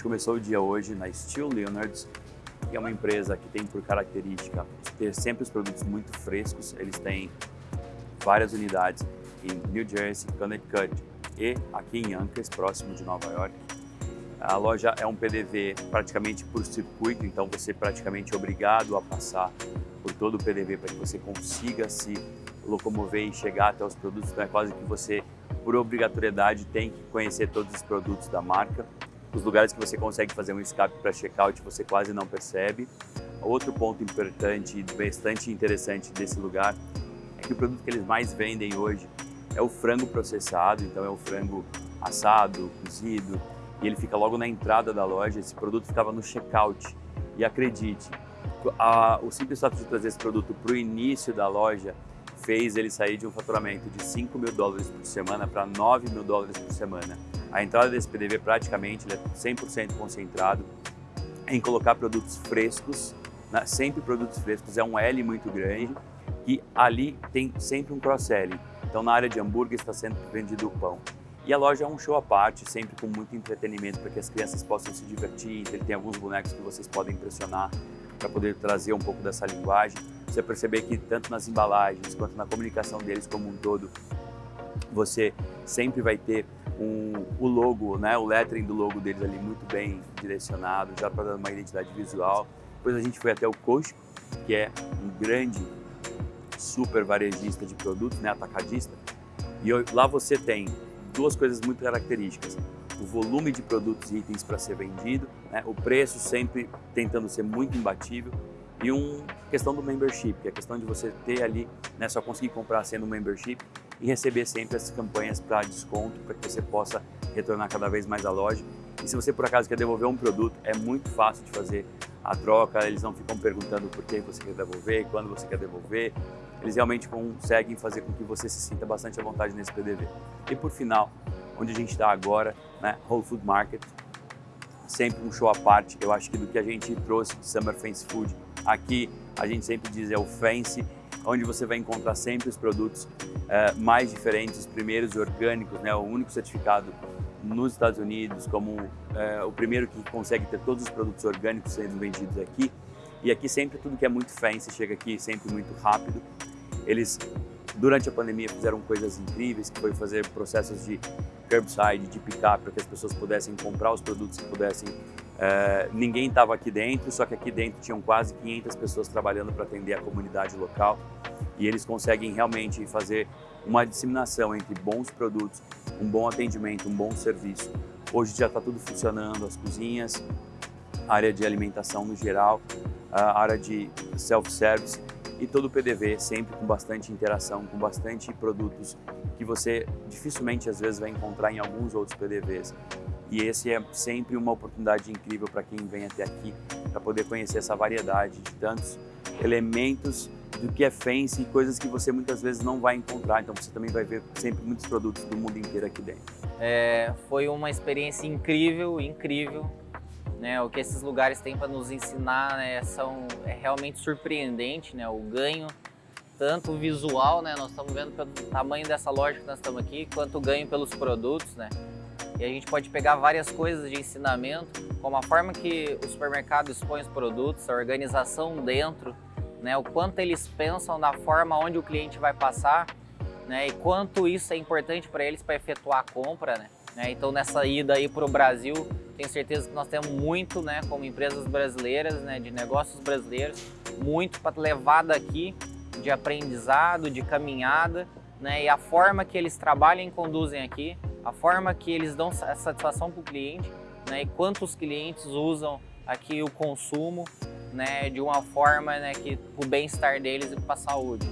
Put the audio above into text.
gente começou o dia hoje na Steel Leonards, que é uma empresa que tem por característica ter sempre os produtos muito frescos. Eles têm várias unidades em New Jersey, Connecticut e aqui em Yonkers, próximo de Nova York. A loja é um PDV praticamente por circuito, então você é praticamente obrigado a passar por todo o PDV para que você consiga se locomover e chegar até os produtos. Então é quase que você, por obrigatoriedade, tem que conhecer todos os produtos da marca. Os lugares que você consegue fazer um escape para checkout você quase não percebe. Outro ponto importante e bastante interessante desse lugar é que o produto que eles mais vendem hoje é o frango processado, então é o frango assado, cozido, e ele fica logo na entrada da loja. Esse produto ficava no checkout. E acredite, a, o simples fato de trazer esse produto para o início da loja fez ele sair de um faturamento de 5 mil dólares por semana para 9 mil dólares por semana. A entrada desse PDV praticamente é 100% concentrado em colocar produtos frescos, né? sempre produtos frescos, é um L muito grande e ali tem sempre um cross-selling. Então na área de hambúrguer está sendo vendido o pão. E a loja é um show à parte, sempre com muito entretenimento para que as crianças possam se divertir. Ele tem alguns bonecos que vocês podem impressionar para poder trazer um pouco dessa linguagem. Você perceber que tanto nas embalagens quanto na comunicação deles como um todo, você sempre vai ter um, o logo, né, o lettering do logo deles ali muito bem direcionado, já para dar uma identidade visual. Depois a gente foi até o Costco, que é um grande super varejista de produtos, né, atacadista. E lá você tem duas coisas muito características. O volume de produtos e itens para ser vendido, né, o preço sempre tentando ser muito imbatível e uma questão do membership, que é a questão de você ter ali, né, só conseguir comprar sendo membership e receber sempre essas campanhas para desconto, para que você possa retornar cada vez mais à loja. E se você por acaso quer devolver um produto, é muito fácil de fazer a troca, eles não ficam perguntando por que você quer devolver, quando você quer devolver. Eles realmente conseguem fazer com que você se sinta bastante à vontade nesse PDV. E por final, onde a gente está agora, né, Whole Food Market, sempre um show à parte, eu acho que do que a gente trouxe de Summer Fancy Food, aqui a gente sempre diz é o Fancy, onde você vai encontrar sempre os produtos uh, mais diferentes, os primeiros orgânicos, né, o único certificado nos Estados Unidos como uh, o primeiro que consegue ter todos os produtos orgânicos sendo vendidos aqui. E aqui sempre tudo que é muito fancy chega aqui sempre muito rápido. Eles, durante a pandemia, fizeram coisas incríveis, que foi fazer processos de curbside, de pick-up, para que as pessoas pudessem comprar os produtos e pudessem Uh, ninguém estava aqui dentro, só que aqui dentro tinham quase 500 pessoas trabalhando para atender a comunidade local e eles conseguem realmente fazer uma disseminação entre bons produtos, um bom atendimento, um bom serviço. Hoje já está tudo funcionando, as cozinhas, a área de alimentação no geral, a área de self-service e todo o PDV sempre com bastante interação, com bastante produtos que você dificilmente às vezes vai encontrar em alguns outros PDVs. E esse é sempre uma oportunidade incrível para quem vem até aqui, para poder conhecer essa variedade de tantos elementos do que é fancy, coisas que você muitas vezes não vai encontrar, então você também vai ver sempre muitos produtos do mundo inteiro aqui dentro. É, foi uma experiência incrível, incrível. Né, o que esses lugares têm para nos ensinar né, são, é realmente surpreendente, né, o ganho, tanto visual, né, nós estamos vendo pelo tamanho dessa loja que nós estamos aqui, quanto o ganho pelos produtos. Né, e a gente pode pegar várias coisas de ensinamento, como a forma que o supermercado expõe os produtos, a organização dentro, né, o quanto eles pensam na forma onde o cliente vai passar né, e quanto isso é importante para eles para efetuar a compra. Né? né. Então nessa ida aí para o Brasil, tenho certeza que nós temos muito, né, como empresas brasileiras, né, de negócios brasileiros, muito para levar daqui de aprendizado, de caminhada, né, e a forma que eles trabalham e conduzem aqui a forma que eles dão satisfação para o cliente né, e quantos clientes usam aqui o consumo né, de uma forma né, que o bem-estar deles e para a saúde.